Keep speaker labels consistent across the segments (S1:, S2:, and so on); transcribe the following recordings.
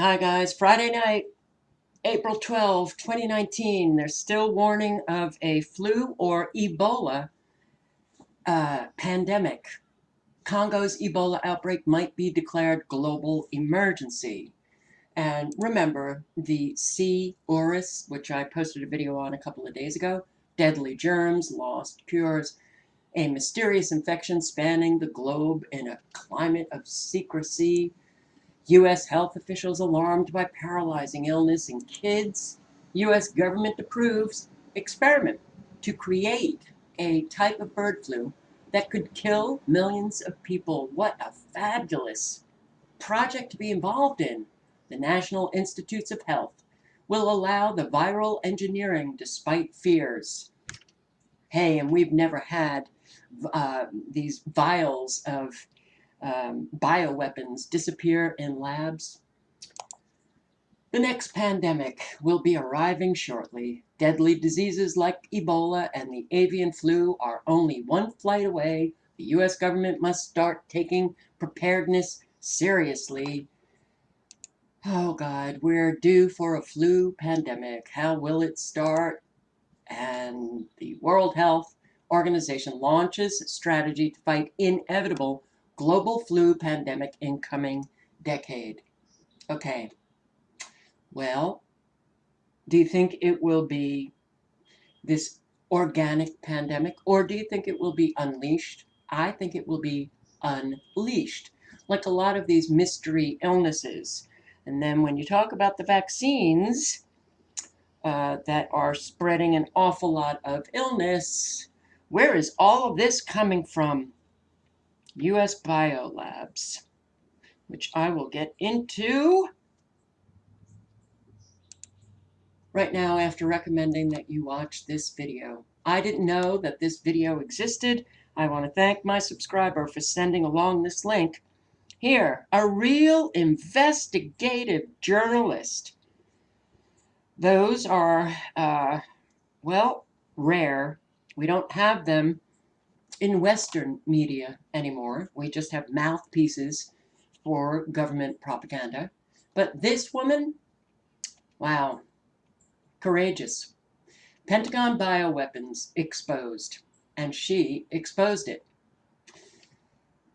S1: Hi guys, Friday night, April 12, 2019. There's still warning of a flu or Ebola uh, pandemic. Congo's Ebola outbreak might be declared global emergency. And remember the C. auris, which I posted a video on a couple of days ago, deadly germs, lost cures, a mysterious infection spanning the globe in a climate of secrecy, U.S. health officials alarmed by paralyzing illness in kids. U.S. government approves experiment to create a type of bird flu that could kill millions of people. What a fabulous project to be involved in. The National Institutes of Health will allow the viral engineering despite fears. Hey, and we've never had uh, these vials of um, bioweapons disappear in labs. The next pandemic will be arriving shortly. Deadly diseases like Ebola and the avian flu are only one flight away. The US government must start taking preparedness seriously. Oh God, we're due for a flu pandemic. How will it start? And the World Health Organization launches strategy to fight inevitable global flu pandemic in coming decade. Okay, well, do you think it will be this organic pandemic or do you think it will be unleashed? I think it will be unleashed, like a lot of these mystery illnesses. And then when you talk about the vaccines uh, that are spreading an awful lot of illness, where is all of this coming from? US Biolabs, which I will get into right now after recommending that you watch this video. I didn't know that this video existed. I want to thank my subscriber for sending along this link. Here, a real investigative journalist. Those are, uh, well, rare. We don't have them in Western media anymore. We just have mouthpieces for government propaganda. But this woman, wow, courageous. Pentagon bioweapons exposed, and she exposed it.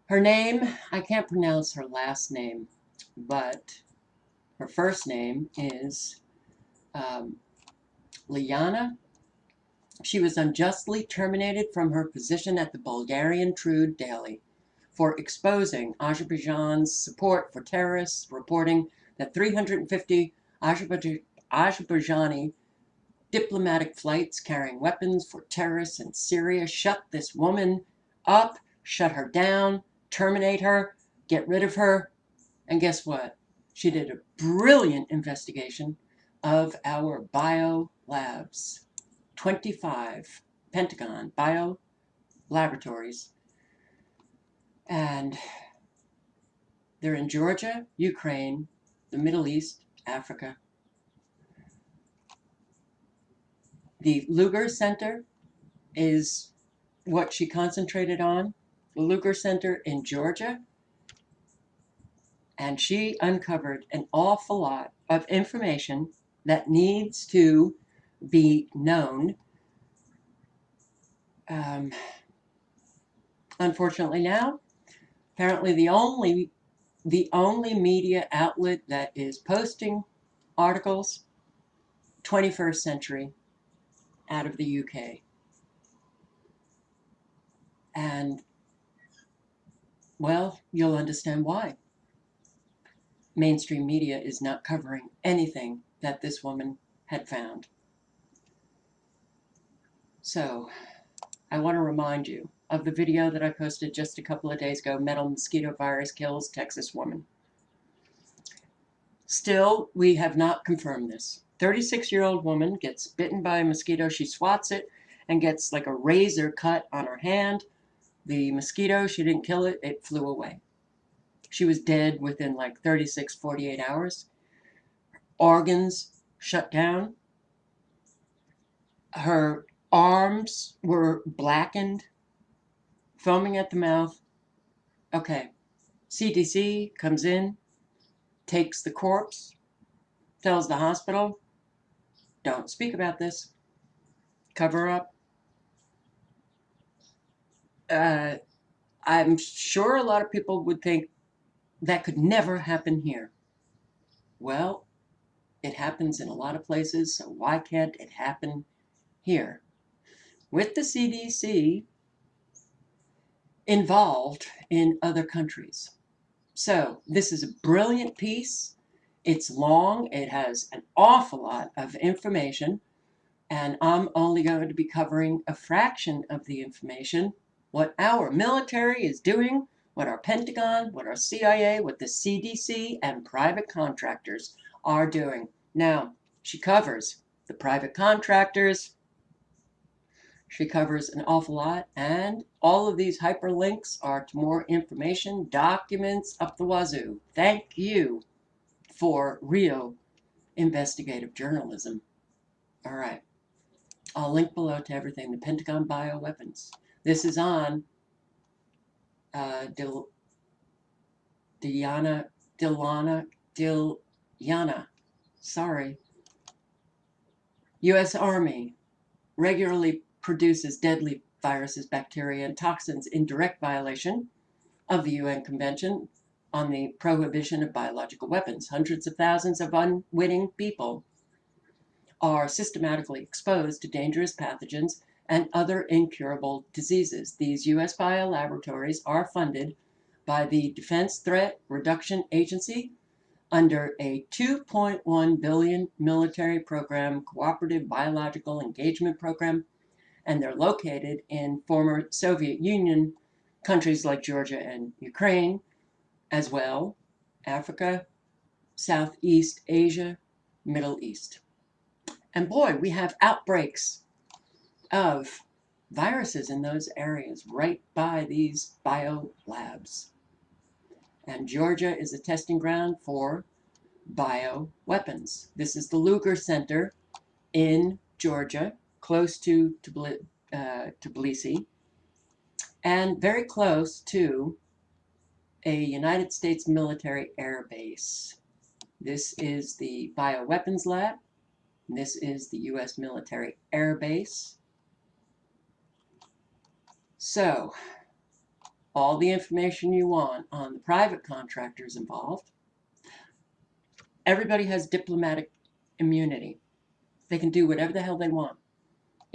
S1: Her name, I can't pronounce her last name, but her first name is um, Liana she was unjustly terminated from her position at the Bulgarian Trud Daily for exposing Azerbaijan's support for terrorists, reporting that 350 Azerbaijani diplomatic flights carrying weapons for terrorists in Syria shut this woman up, shut her down, terminate her, get rid of her. And guess what? She did a brilliant investigation of our bio labs. 25 Pentagon bio laboratories. And they're in Georgia, Ukraine, the Middle East, Africa. The Lugar Center is what she concentrated on. The Lugar Center in Georgia. And she uncovered an awful lot of information that needs to be known. Um, unfortunately now, apparently the only the only media outlet that is posting articles 21st century out of the UK. And well, you'll understand why. Mainstream media is not covering anything that this woman had found. So I want to remind you of the video that I posted just a couple of days ago, Metal Mosquito Virus Kills Texas Woman. Still, we have not confirmed this. 36-year-old woman gets bitten by a mosquito. She swats it and gets like a razor cut on her hand. The mosquito, she didn't kill it, it flew away. She was dead within like 36, 48 hours. Organs shut down. Her arms were blackened, foaming at the mouth. Okay, CDC comes in, takes the corpse, tells the hospital, don't speak about this, cover up. Uh, I'm sure a lot of people would think that could never happen here. Well, it happens in a lot of places, so why can't it happen here? With the CDC involved in other countries. So this is a brilliant piece. It's long, it has an awful lot of information, and I'm only going to be covering a fraction of the information, what our military is doing, what our Pentagon, what our CIA, what the CDC, and private contractors are doing. Now, she covers the private contractors, she covers an awful lot, and all of these hyperlinks are to more information, documents up the wazoo. Thank you for real investigative journalism. All right. I'll link below to everything. The Pentagon bioweapons. This is on uh, Dil, Diana, Dilana, Dilyana. Sorry. U.S. Army regularly produces deadly viruses, bacteria, and toxins in direct violation of the UN Convention on the Prohibition of Biological Weapons. Hundreds of thousands of unwitting people are systematically exposed to dangerous pathogens and other incurable diseases. These U.S. biolaboratories are funded by the Defense Threat Reduction Agency under a 2.1 billion military program cooperative biological engagement program and they're located in former Soviet Union countries like Georgia and Ukraine, as well, Africa, Southeast Asia, Middle East. And boy, we have outbreaks of viruses in those areas right by these bio labs. And Georgia is a testing ground for bio weapons. This is the Lugar Center in Georgia close to uh, Tbilisi, and very close to a United States military air base. This is the Bioweapons Lab. This is the U.S. military air base. So, all the information you want on the private contractors involved. Everybody has diplomatic immunity. They can do whatever the hell they want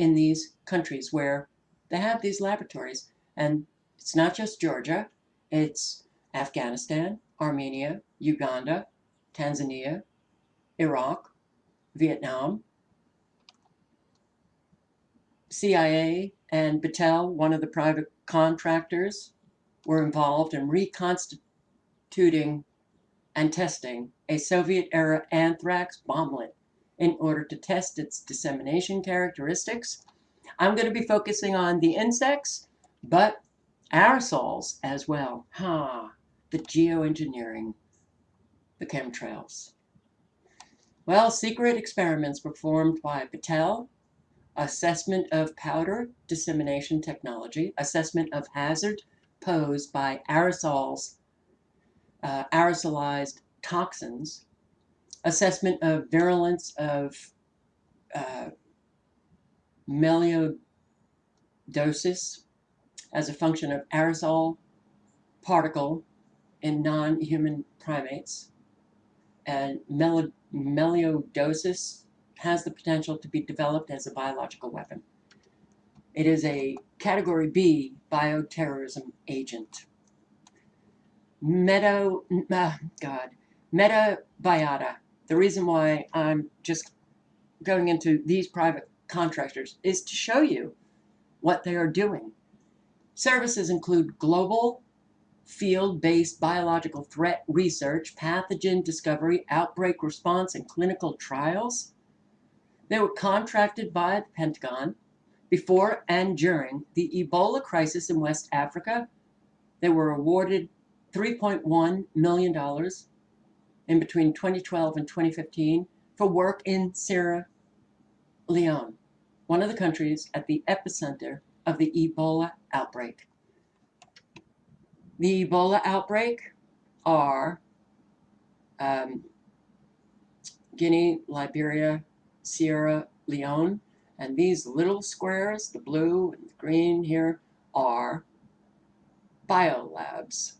S1: in these countries where they have these laboratories. And it's not just Georgia, it's Afghanistan, Armenia, Uganda, Tanzania, Iraq, Vietnam, CIA and Battelle, one of the private contractors, were involved in reconstituting and testing a Soviet-era anthrax bomblet in order to test its dissemination characteristics. I'm going to be focusing on the insects, but aerosols as well. Ha, huh, the geoengineering, the chemtrails. Well, secret experiments performed by Battelle, assessment of powder dissemination technology, assessment of hazard posed by aerosols, uh, aerosolized toxins, assessment of virulence of uh, melioidosis as a function of aerosol particle in non-human primates. And melioidosis has the potential to be developed as a biological weapon. It is a category B bioterrorism agent. Meta, uh, God, metabiota the reason why I'm just going into these private contractors is to show you what they are doing. Services include global field-based biological threat research, pathogen discovery, outbreak response, and clinical trials. They were contracted by the Pentagon before and during the Ebola crisis in West Africa. They were awarded $3.1 million in between 2012 and 2015 for work in Sierra Leone, one of the countries at the epicenter of the Ebola outbreak. The Ebola outbreak are um, Guinea, Liberia, Sierra Leone. And these little squares, the blue and the green here, are biolabs,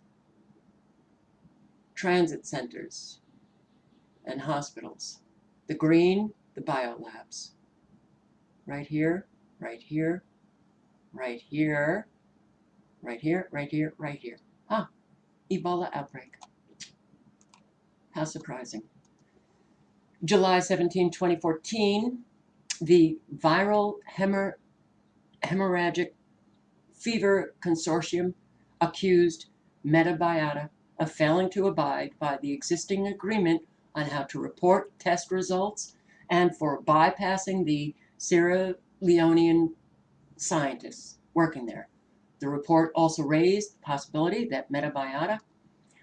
S1: transit centers, and hospitals. The green, the biolabs. Right here, right here, right here, right here, right here, right here. Ah, Ebola outbreak. How surprising. July 17, 2014, the Viral Hemor Hemorrhagic Fever Consortium accused Metabiota of failing to abide by the existing agreement on how to report test results and for bypassing the Sierra Leonean scientists working there. The report also raised the possibility that Metabiota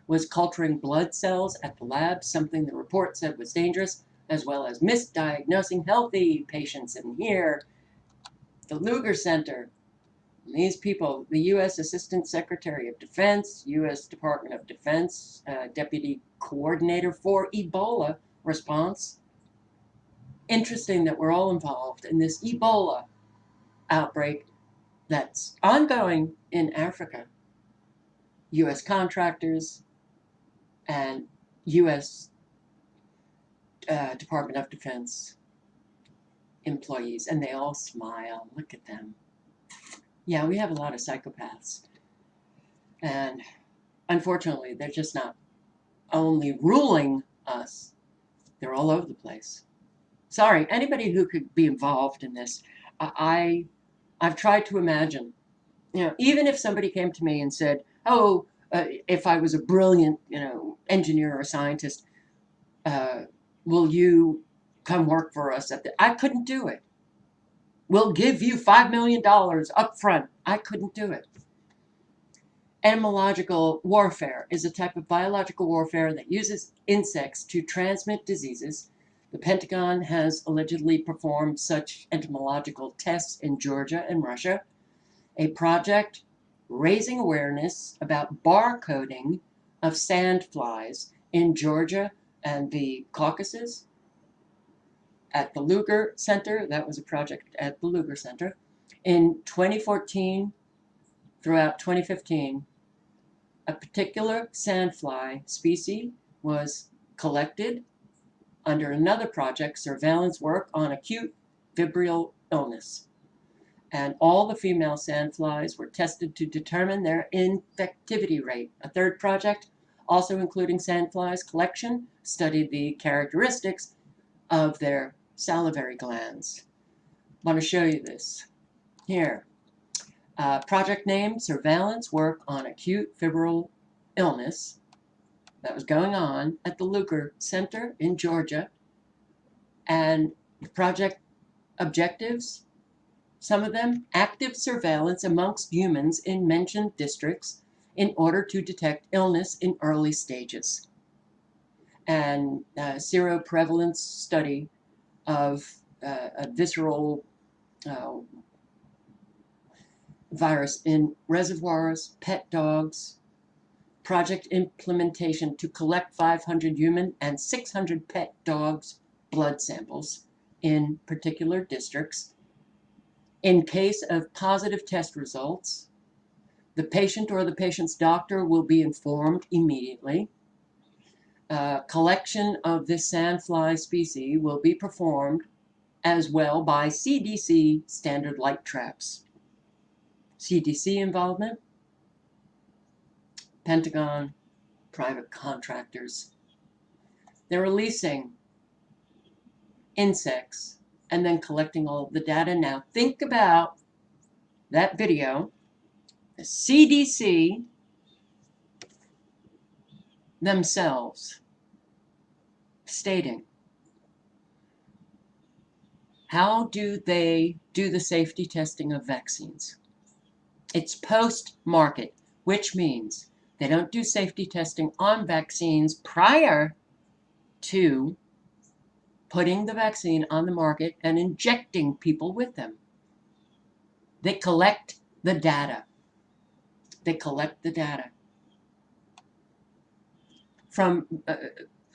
S1: was culturing blood cells at the lab, something the report said was dangerous, as well as misdiagnosing healthy patients. And here, the Lugar Center, these people, the U.S. Assistant Secretary of Defense, U.S. Department of Defense, uh, Deputy Coordinator for Ebola response. Interesting that we're all involved in this Ebola outbreak that's ongoing in Africa. U.S. contractors, and U.S. Uh, Department of Defense employees, and they all smile. Look at them. Yeah, we have a lot of psychopaths. And unfortunately, they're just not only ruling us, they're all over the place. Sorry, anybody who could be involved in this, I, I've tried to imagine, you know, even if somebody came to me and said, oh, uh, if I was a brilliant, you know, engineer or scientist, uh, will you come work for us at the, I couldn't do it. We'll give you $5 million up front. I couldn't do it. Entomological warfare is a type of biological warfare that uses insects to transmit diseases. The Pentagon has allegedly performed such entomological tests in Georgia and Russia. A project raising awareness about barcoding of sandflies in Georgia and the Caucasus at the Lugar Center. That was a project at the Lugar Center. In 2014, throughout 2015, a particular sandfly species was collected under another project, surveillance work on acute febrile illness and all the female sandflies were tested to determine their infectivity rate. A third project, also including sandflies collection, studied the characteristics of their salivary glands. Want to show you this. Here, uh, project name, Surveillance Work on Acute Febrile Illness, that was going on at the Lugar Center in Georgia. And project objectives, some of them active surveillance amongst humans in mentioned districts in order to detect illness in early stages. And uh, seroprevalence study of uh, a visceral uh, virus in reservoirs, pet dogs, project implementation to collect 500 human and 600 pet dogs blood samples in particular districts in case of positive test results, the patient or the patient's doctor will be informed immediately. Collection of this sandfly species will be performed as well by CDC standard light traps. CDC involvement, Pentagon, private contractors. They're releasing insects and then collecting all of the data. Now think about that video, the CDC themselves stating how do they do the safety testing of vaccines? It's post-market, which means they don't do safety testing on vaccines prior to putting the vaccine on the market and injecting people with them. They collect the data. They collect the data from uh,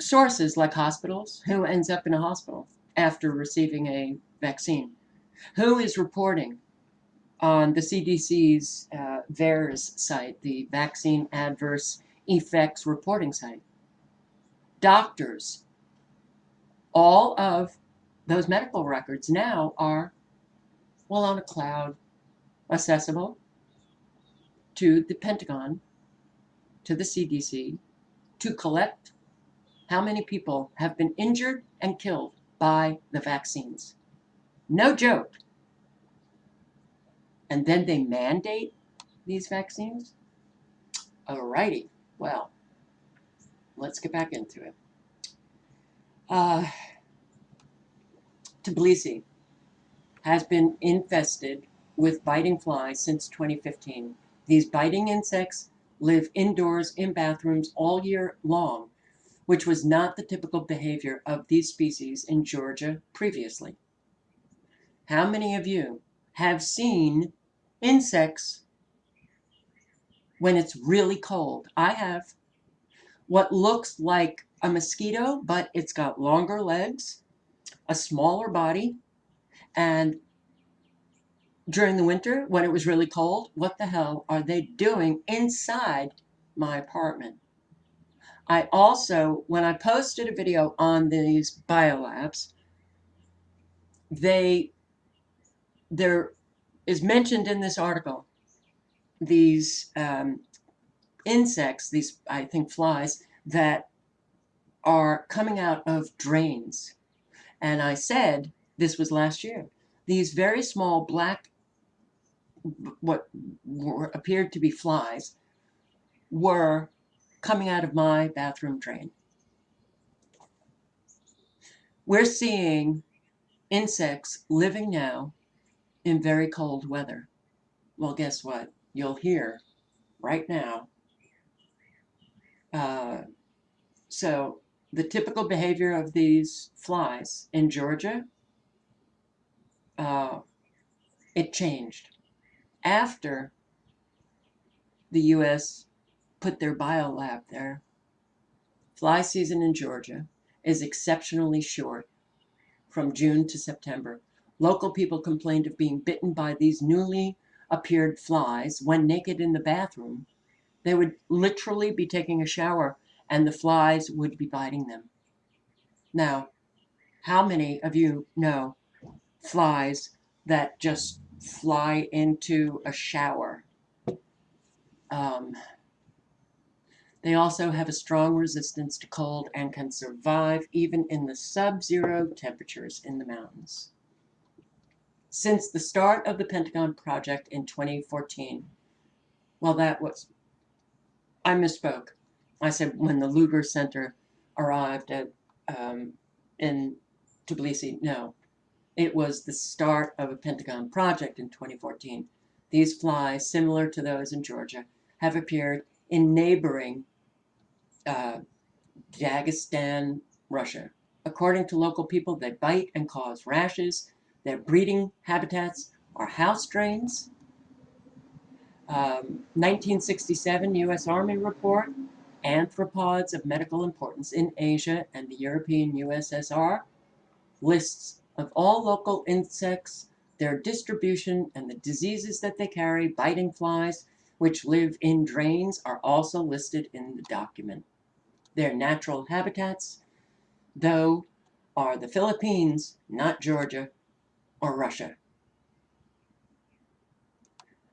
S1: sources like hospitals. Who ends up in a hospital after receiving a vaccine? Who is reporting on the CDC's uh, VAERS site, the Vaccine Adverse Effects Reporting site? Doctors. All of those medical records now are, well, on a cloud, accessible to the Pentagon, to the CDC, to collect how many people have been injured and killed by the vaccines. No joke. And then they mandate these vaccines? Alrighty, well, let's get back into it. Uh, Tbilisi has been infested with biting flies since 2015. These biting insects live indoors in bathrooms all year long, which was not the typical behavior of these species in Georgia previously. How many of you have seen insects when it's really cold? I have. What looks like a mosquito, but it's got longer legs, a smaller body, and during the winter when it was really cold, what the hell are they doing inside my apartment? I also, when I posted a video on these biolabs, they, there is mentioned in this article, these um, insects, these, I think, flies, that are coming out of drains. And I said, this was last year, these very small black, what were, appeared to be flies, were coming out of my bathroom drain. We're seeing insects living now in very cold weather. Well, guess what? You'll hear right now. Uh, so the typical behavior of these flies in Georgia, uh, it changed after the U.S. put their biolab there. Fly season in Georgia is exceptionally short from June to September. Local people complained of being bitten by these newly appeared flies when naked in the bathroom. They would literally be taking a shower and the flies would be biting them. Now, how many of you know flies that just fly into a shower? Um, they also have a strong resistance to cold and can survive even in the sub-zero temperatures in the mountains. Since the start of the Pentagon project in 2014, well, that was, I misspoke. I said when the Lugar Center arrived at um, in Tbilisi. No, it was the start of a Pentagon project in 2014. These flies, similar to those in Georgia, have appeared in neighboring uh, Dagestan, Russia. According to local people, they bite and cause rashes. Their breeding habitats are house drains. Um, 1967 U.S. Army report Anthropods of medical importance in Asia and the European USSR, lists of all local insects, their distribution, and the diseases that they carry, biting flies, which live in drains, are also listed in the document. Their natural habitats, though, are the Philippines, not Georgia or Russia.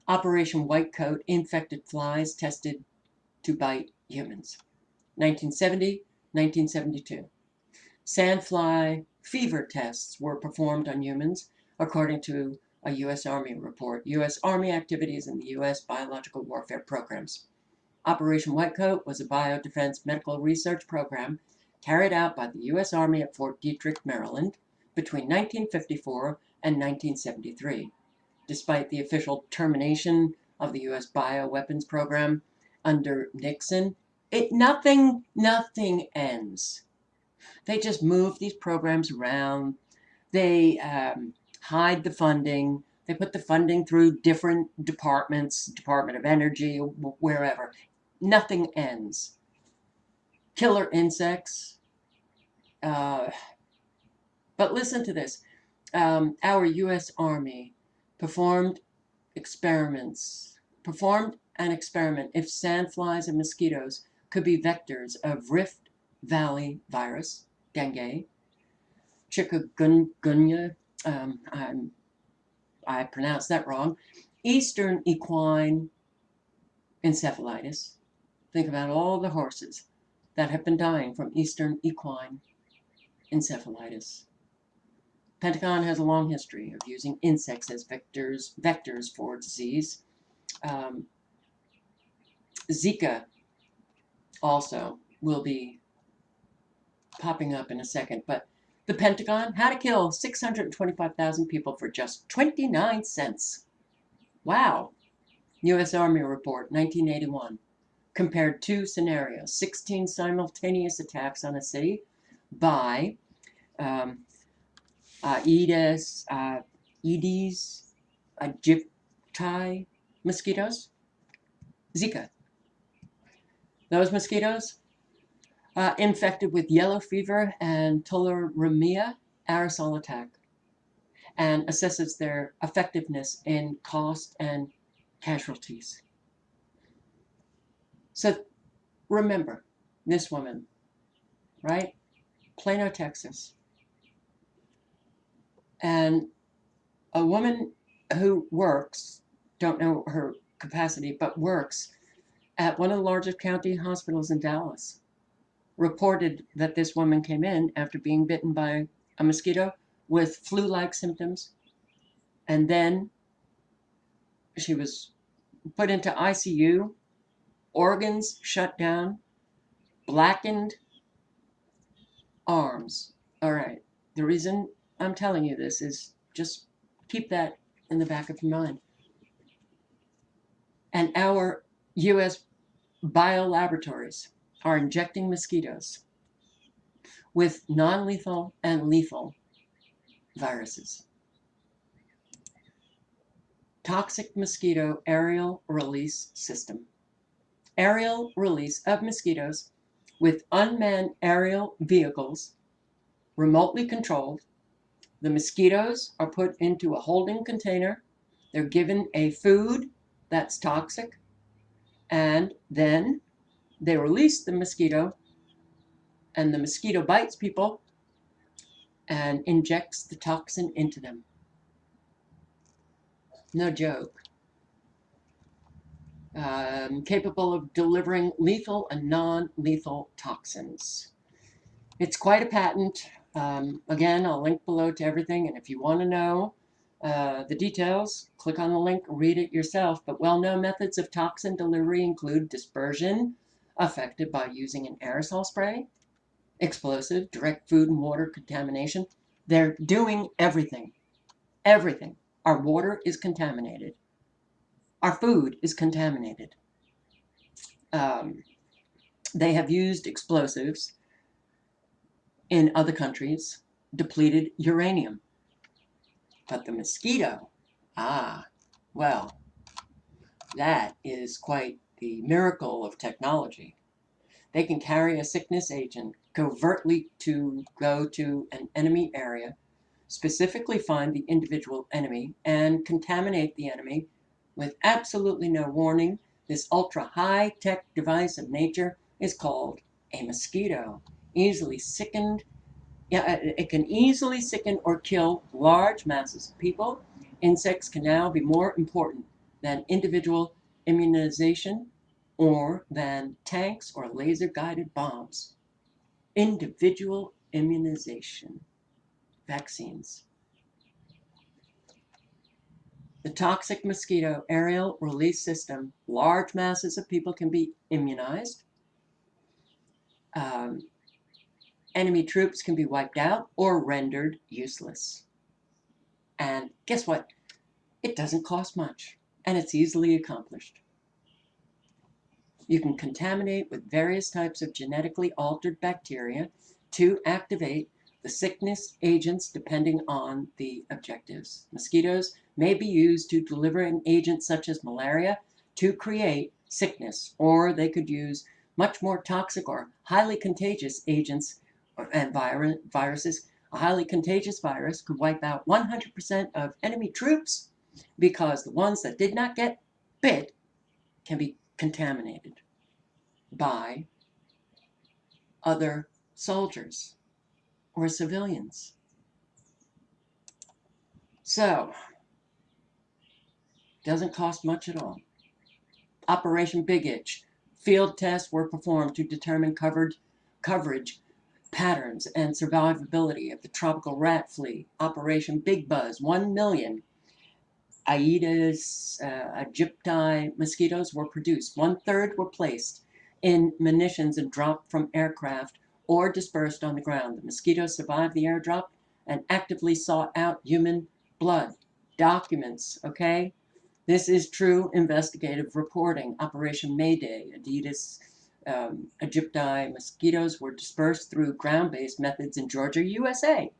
S1: Operation White Coat infected flies tested to bite humans. 1970, 1972. Sandfly fever tests were performed on humans, according to a U.S. Army report. U.S. Army activities in the U.S. biological warfare programs. Operation Whitecoat was a biodefense medical research program carried out by the U.S. Army at Fort Detrick, Maryland, between 1954 and 1973. Despite the official termination of the U.S. bioweapons program, under Nixon, it nothing nothing ends. They just move these programs around. They um, hide the funding. They put the funding through different departments, Department of Energy, wherever. Nothing ends. Killer insects, Uh, but listen to this. Um, our U.S. Army performed experiments, performed an experiment if sandflies and mosquitoes could be vectors of Rift Valley virus, dengue, chikungunya, um, I'm, I pronounced that wrong, Eastern equine encephalitis. Think about all the horses that have been dying from Eastern equine encephalitis. Pentagon has a long history of using insects as vectors, vectors for disease. Um, Zika also will be popping up in a second, but the Pentagon, how to kill 625,000 people for just 29 cents. Wow. U.S. Army Report, 1981. Compared two scenarios, 16 simultaneous attacks on a city by um, uh, Aedes, uh, Aedes aegypti mosquitoes, Zika. Those mosquitoes uh, infected with yellow fever and tularemia aerosol attack and assesses their effectiveness in cost and casualties. So remember this woman, right? Plano, Texas. And a woman who works, don't know her capacity, but works at one of the largest county hospitals in Dallas, reported that this woman came in after being bitten by a mosquito with flu-like symptoms. And then she was put into ICU, organs shut down, blackened arms. All right. The reason I'm telling you this is just keep that in the back of your mind. And our U.S. biolaboratories are injecting mosquitoes with non-lethal and lethal viruses. Toxic mosquito aerial release system. Aerial release of mosquitoes with unmanned aerial vehicles, remotely controlled. The mosquitoes are put into a holding container. They're given a food that's toxic. And then they release the mosquito and the mosquito bites people and injects the toxin into them. No joke. Um, capable of delivering lethal and non-lethal toxins. It's quite a patent. Um, again, I'll link below to everything, and if you want to know uh, the details, click on the link, read it yourself. But well-known methods of toxin delivery include dispersion, affected by using an aerosol spray, explosive, direct food and water contamination. They're doing everything. Everything. Our water is contaminated. Our food is contaminated. Um, they have used explosives in other countries, depleted uranium. But the mosquito, ah, well, that is quite the miracle of technology. They can carry a sickness agent covertly to go to an enemy area, specifically find the individual enemy, and contaminate the enemy with absolutely no warning. This ultra high-tech device of nature is called a mosquito, easily sickened. Yeah, uh, it can easily sicken or kill large masses of people. Insects can now be more important than individual immunization or than tanks or laser-guided bombs. Individual immunization, vaccines. The toxic mosquito aerial release system, large masses of people can be immunized. Um, enemy troops can be wiped out or rendered useless. And guess what? It doesn't cost much, and it's easily accomplished. You can contaminate with various types of genetically altered bacteria to activate the sickness agents depending on the objectives. Mosquitoes may be used to deliver an agent such as malaria to create sickness, or they could use much more toxic or highly contagious agents uh, and viruses, a highly contagious virus could wipe out 100% of enemy troops because the ones that did not get bit can be contaminated by other soldiers or civilians. So, doesn't cost much at all. Operation Big Itch. Field tests were performed to determine covered, coverage patterns and survivability of the tropical rat flea. Operation Big Buzz. 1 million Aedes uh, aegypti mosquitoes were produced. One third were placed in munitions and dropped from aircraft or dispersed on the ground. The mosquitoes survived the airdrop and actively sought out human blood. Documents, okay? This is true investigative reporting. Operation Mayday, Aedes um, aegypti mosquitoes were dispersed through ground-based methods in Georgia, USA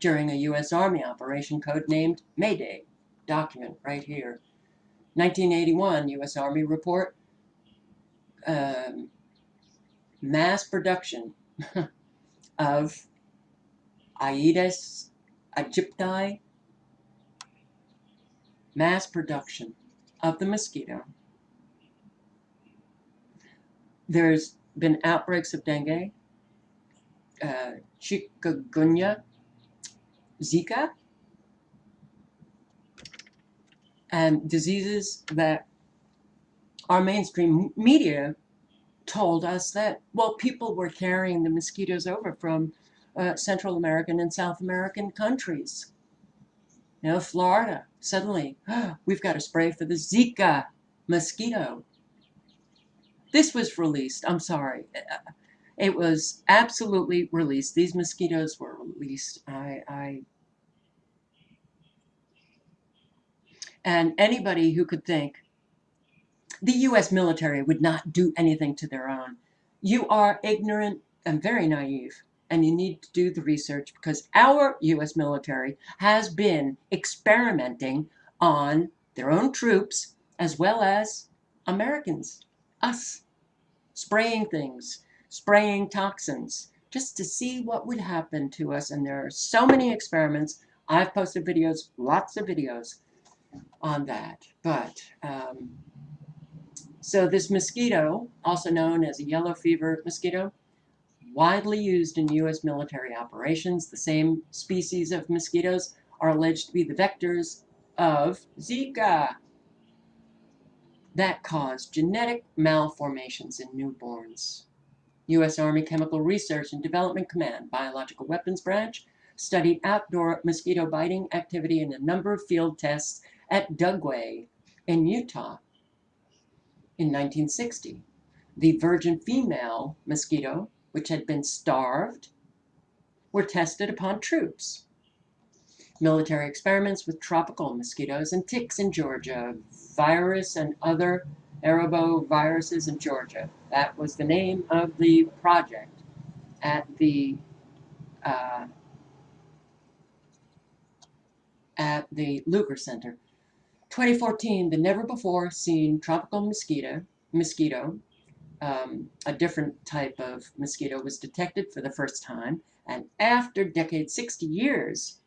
S1: during a U.S. Army operation codenamed Mayday. Document right here. 1981 U.S. Army report, um, mass production of Aedes aegypti, mass production of the mosquito. There's been outbreaks of dengue, uh, chikungunya, Zika, and diseases that our mainstream media told us that, well, people were carrying the mosquitoes over from uh, Central American and South American countries. You know, Florida, suddenly, oh, we've got a spray for the Zika mosquito. This was released, I'm sorry. Uh, it was absolutely released. These mosquitoes were released. I, I and anybody who could think the U.S. military would not do anything to their own. You are ignorant and very naive, and you need to do the research because our U.S. military has been experimenting on their own troops as well as Americans, us, spraying things, spraying toxins, just to see what would happen to us. And there are so many experiments. I've posted videos, lots of videos on that. But um, so this mosquito, also known as a yellow fever mosquito, widely used in U.S. military operations. The same species of mosquitoes are alleged to be the vectors of Zika that cause genetic malformations in newborns. U.S. Army Chemical Research and Development Command Biological Weapons Branch studied outdoor mosquito biting activity in a number of field tests at Dugway in Utah in 1960. The virgin female mosquito, which had been starved, were tested upon troops. Military experiments with tropical mosquitoes and ticks in Georgia, virus and other arboviruses in Georgia. That was the name of the project at the uh, at the Lugar Center. 2014, the never before seen tropical mosquito, mosquito, um, a different type of mosquito was detected for the first time. And after decades, 60 years,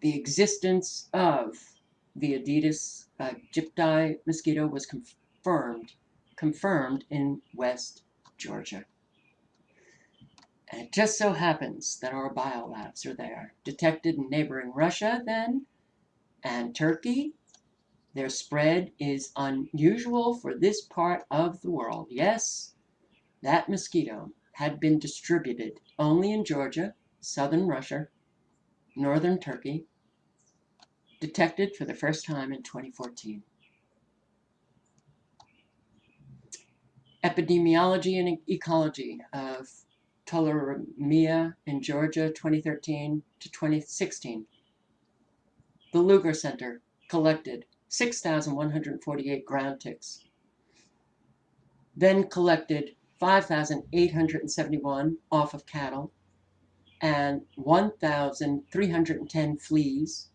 S1: the existence of the Aedes aegypti mosquito was confirmed, confirmed in West Georgia. And it just so happens that our biolabs are there, detected in neighboring Russia then, and Turkey, their spread is unusual for this part of the world. Yes, that mosquito had been distributed only in Georgia, southern Russia, northern Turkey, detected for the first time in 2014. Epidemiology and Ecology of Tularemia in Georgia, 2013 to 2016. The Lugar Center collected 6,148 ground ticks. Then collected 5,871 off of cattle and 1,310 fleas.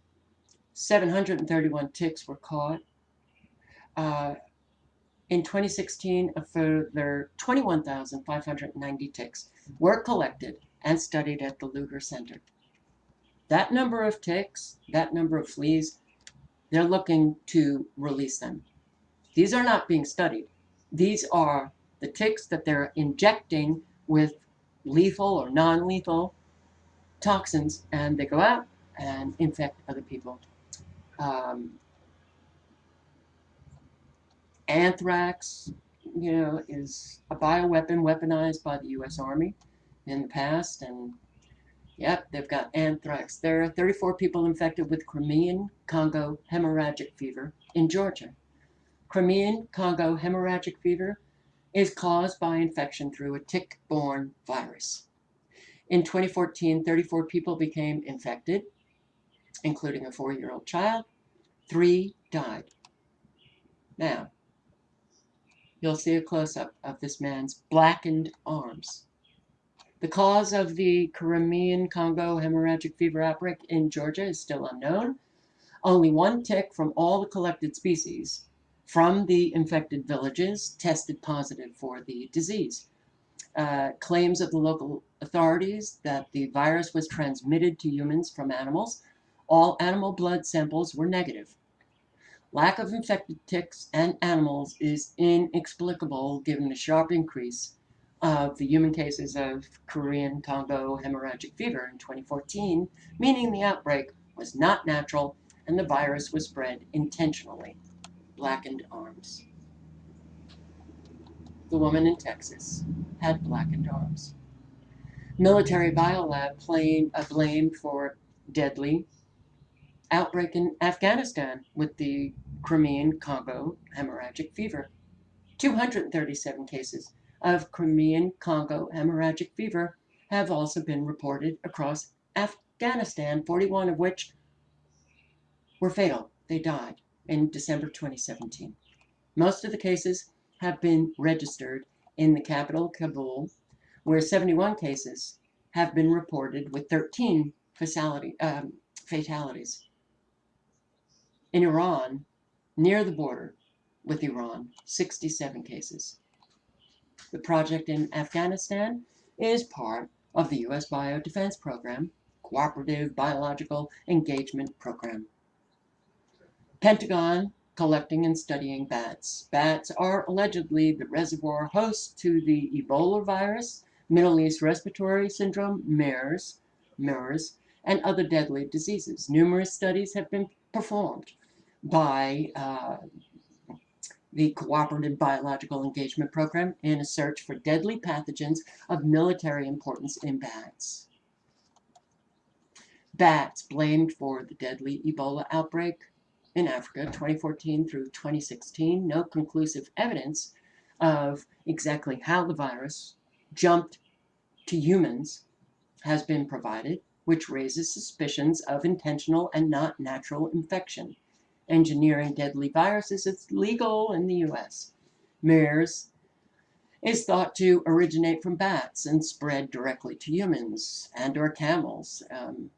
S1: 731 ticks were caught. Uh, in 2016, a further 21,590 ticks were collected and studied at the Lugar Center. That number of ticks, that number of fleas, they're looking to release them. These are not being studied. These are the ticks that they're injecting with lethal or non-lethal toxins and they go out and infect other people. Um, anthrax, you know, is a bioweapon weaponized by the U.S. Army in the past, and yep, they've got anthrax. There are 34 people infected with Crimean Congo hemorrhagic fever in Georgia. Crimean Congo hemorrhagic fever is caused by infection through a tick-borne virus. In 2014, 34 people became infected, including a four-year-old child. Three died. Now, you'll see a close-up of this man's blackened arms. The cause of the Crimean Congo hemorrhagic fever outbreak in Georgia is still unknown. Only one tick from all the collected species from the infected villages tested positive for the disease. Uh, claims of the local authorities that the virus was transmitted to humans from animals, all animal blood samples were negative. Lack of infected ticks and animals is inexplicable given the sharp increase of the human cases of Crimean Congo hemorrhagic fever in 2014, meaning the outbreak was not natural and the virus was spread intentionally. Blackened arms. The woman in Texas had blackened arms. Military biolab claimed uh, a blame for deadly outbreak in Afghanistan with the Crimean Congo hemorrhagic fever. 237 cases of Crimean Congo hemorrhagic fever have also been reported across Afghanistan, 41 of which were fatal. They died in December 2017. Most of the cases have been registered in the capital, Kabul, where 71 cases have been reported with 13 fatality, um, fatalities. In Iran, near the border with Iran, 67 cases. The project in Afghanistan is part of the U.S. Biodefense Program, Cooperative Biological Engagement Program. Pentagon collecting and studying bats. Bats are allegedly the reservoir host to the Ebola virus, Middle East Respiratory Syndrome, MERS, MERS, and other deadly diseases. Numerous studies have been performed by uh, the Cooperative Biological Engagement Program in a search for deadly pathogens of military importance in bats. Bats blamed for the deadly Ebola outbreak in Africa 2014 through 2016. No conclusive evidence of exactly how the virus jumped to humans has been provided, which raises suspicions of intentional and not natural infection. Engineering deadly viruses is legal in the US. MERS is thought to originate from bats and spread directly to humans and or camels. Um,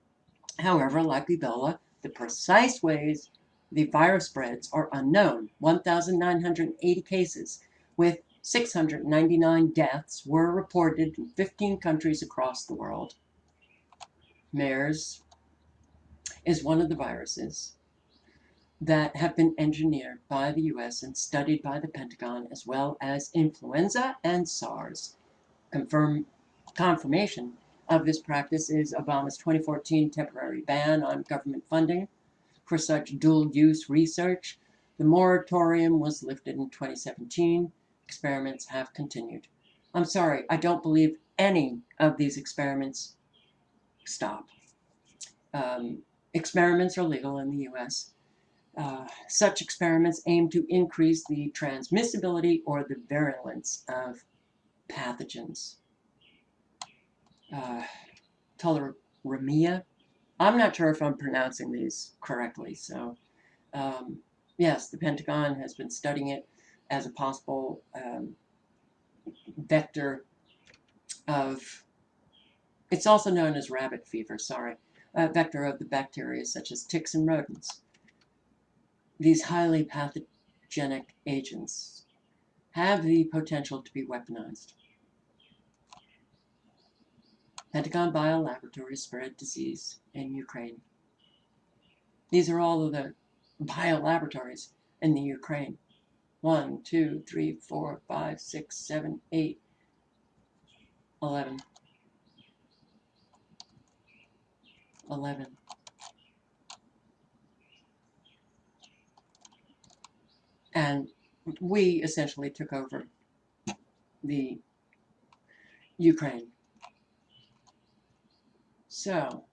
S1: however, like Ebola, the precise ways the virus spreads are unknown. 1,980 cases with 699 deaths were reported in 15 countries across the world. MERS is one of the viruses that have been engineered by the US and studied by the Pentagon as well as influenza and SARS. Confirm, confirmation of this practice is Obama's 2014 temporary ban on government funding for such dual-use research. The moratorium was lifted in 2017. Experiments have continued. I'm sorry, I don't believe any of these experiments stop. Um, experiments are legal in the U.S. Uh, such experiments aim to increase the transmissibility or the virulence of pathogens. Uh, tularemia I'm not sure if I'm pronouncing these correctly. So, um, yes, the Pentagon has been studying it as a possible um, vector of, it's also known as rabbit fever, sorry, a vector of the bacteria such as ticks and rodents. These highly pathogenic agents have the potential to be weaponized. Pentagon Biolaboratories spread disease in Ukraine. These are all of the biolaboratories in the Ukraine. One, two, three, four, five, six, seven, eight, eleven. Eleven. And we essentially took over the Ukraine. So,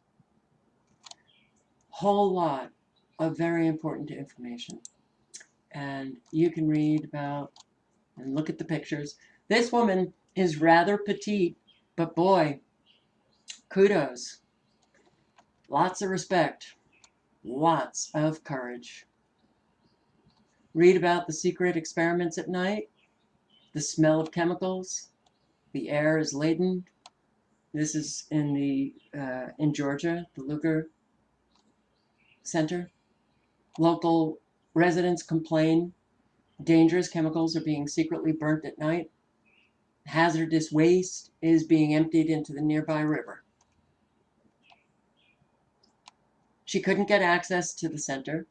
S1: whole lot of very important information. And you can read about and look at the pictures. This woman is rather petite, but boy, kudos. Lots of respect. Lots of courage. Read about the secret experiments at night, the smell of chemicals, the air is laden. This is in the uh, in Georgia, the Lugar Center. Local residents complain dangerous chemicals are being secretly burnt at night. Hazardous waste is being emptied into the nearby river. She couldn't get access to the center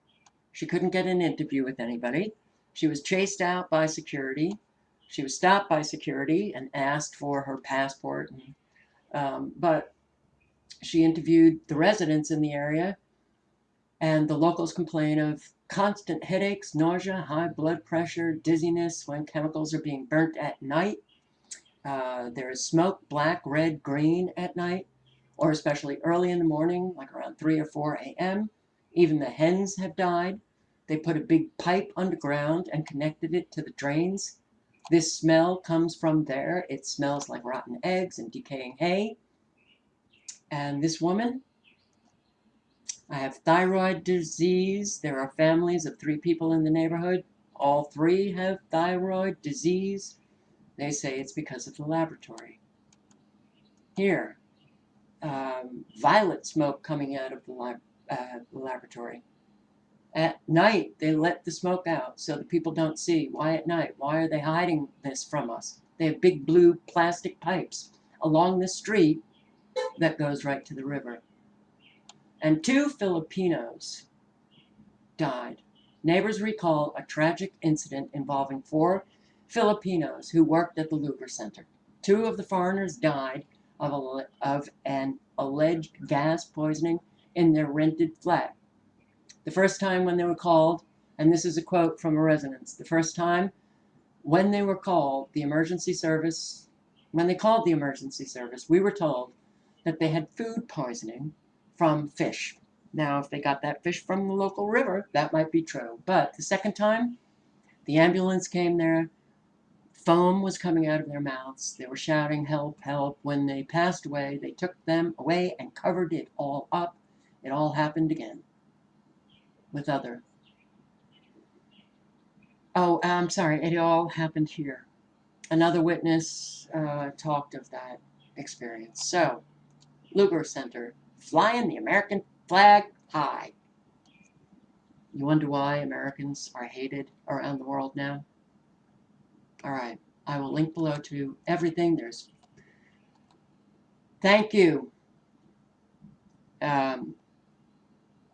S1: she couldn't get an interview with anybody. She was chased out by security. She was stopped by security and asked for her passport. And, um, but she interviewed the residents in the area, and the locals complain of constant headaches, nausea, high blood pressure, dizziness when chemicals are being burnt at night. Uh, there is smoke, black, red, green at night, or especially early in the morning, like around 3 or 4 a.m. Even the hens have died. They put a big pipe underground and connected it to the drains. This smell comes from there. It smells like rotten eggs and decaying hay. And this woman, I have thyroid disease. There are families of three people in the neighborhood. All three have thyroid disease. They say it's because of the laboratory. Here, um, violet smoke coming out of the uh, laboratory. At night, they let the smoke out so the people don't see. Why at night? Why are they hiding this from us? They have big blue plastic pipes along the street that goes right to the river. And two Filipinos died. Neighbors recall a tragic incident involving four Filipinos who worked at the Lugar Center. Two of the foreigners died of, a, of an alleged gas poisoning in their rented flat. The first time when they were called, and this is a quote from a resident, the first time when they were called, the emergency service, when they called the emergency service, we were told that they had food poisoning from fish. Now, if they got that fish from the local river, that might be true. But the second time, the ambulance came there, foam was coming out of their mouths. They were shouting, help, help. When they passed away, they took them away and covered it all up. It all happened again with other. Oh, I'm sorry, it all happened here. Another witness uh, talked of that experience. So, Lugar Center, flying the American flag high. You wonder why Americans are hated around the world now? All right, I will link below to everything. There's thank you. Um,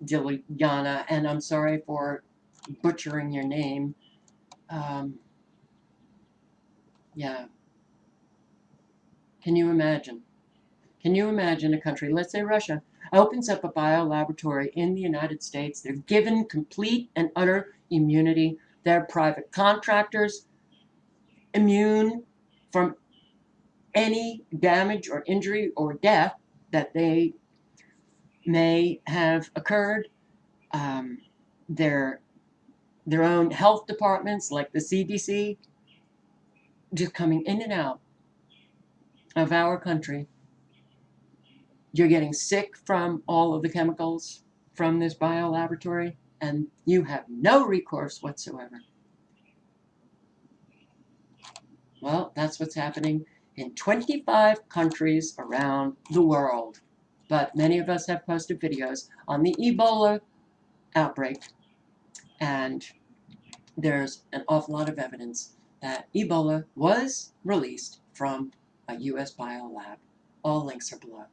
S1: Diliana, and I'm sorry for butchering your name. Um, yeah. Can you imagine? Can you imagine a country, let's say Russia, opens up a biolaboratory in the United States. They're given complete and utter immunity. They're private contractors, immune from any damage or injury or death that they may have occurred. Um, their, their own health departments, like the CDC, just coming in and out of our country. You're getting sick from all of the chemicals from this biolaboratory, and you have no recourse whatsoever. Well, that's what's happening in 25 countries around the world but many of us have posted videos on the Ebola outbreak, and there's an awful lot of evidence that Ebola was released from a U.S. biolab. All links are below.